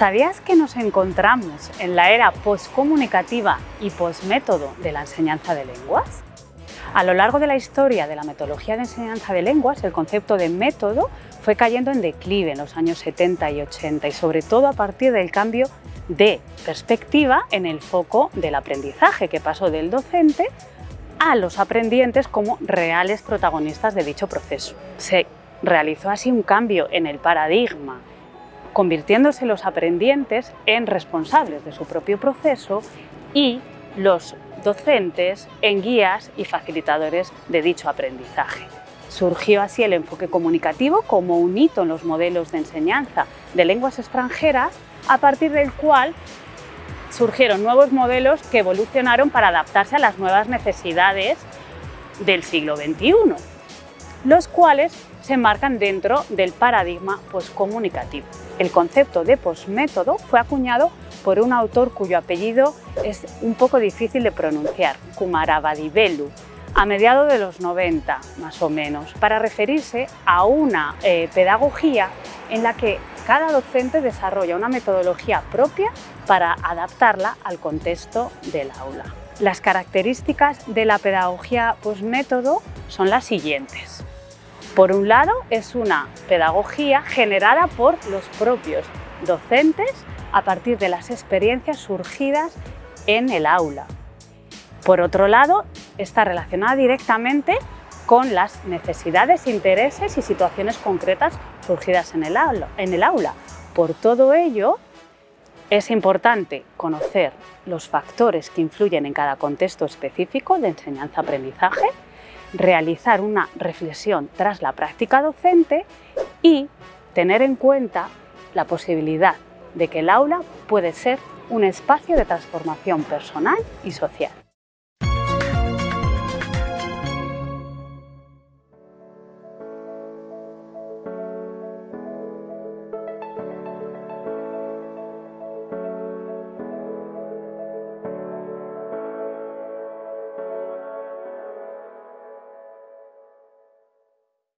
¿Sabías que nos encontramos en la era postcomunicativa y postmétodo de la enseñanza de lenguas? A lo largo de la historia de la metodología de enseñanza de lenguas, el concepto de método fue cayendo en declive en los años 70 y 80 y sobre todo a partir del cambio de perspectiva en el foco del aprendizaje que pasó del docente a los aprendientes como reales protagonistas de dicho proceso. Se realizó así un cambio en el paradigma convirtiéndose los aprendientes en responsables de su propio proceso y los docentes en guías y facilitadores de dicho aprendizaje. Surgió así el enfoque comunicativo como un hito en los modelos de enseñanza de lenguas extranjeras, a partir del cual surgieron nuevos modelos que evolucionaron para adaptarse a las nuevas necesidades del siglo XXI, los cuales se enmarcan dentro del paradigma poscomunicativo. El concepto de posmétodo fue acuñado por un autor cuyo apellido es un poco difícil de pronunciar, Kumarabadivelu, a mediados de los 90 más o menos, para referirse a una eh, pedagogía en la que cada docente desarrolla una metodología propia para adaptarla al contexto del aula. Las características de la pedagogía posmétodo son las siguientes. Por un lado, es una pedagogía generada por los propios docentes a partir de las experiencias surgidas en el aula. Por otro lado, está relacionada directamente con las necesidades, intereses y situaciones concretas surgidas en el aula. En el aula. Por todo ello, es importante conocer los factores que influyen en cada contexto específico de enseñanza-aprendizaje realizar una reflexión tras la práctica docente y tener en cuenta la posibilidad de que el aula puede ser un espacio de transformación personal y social.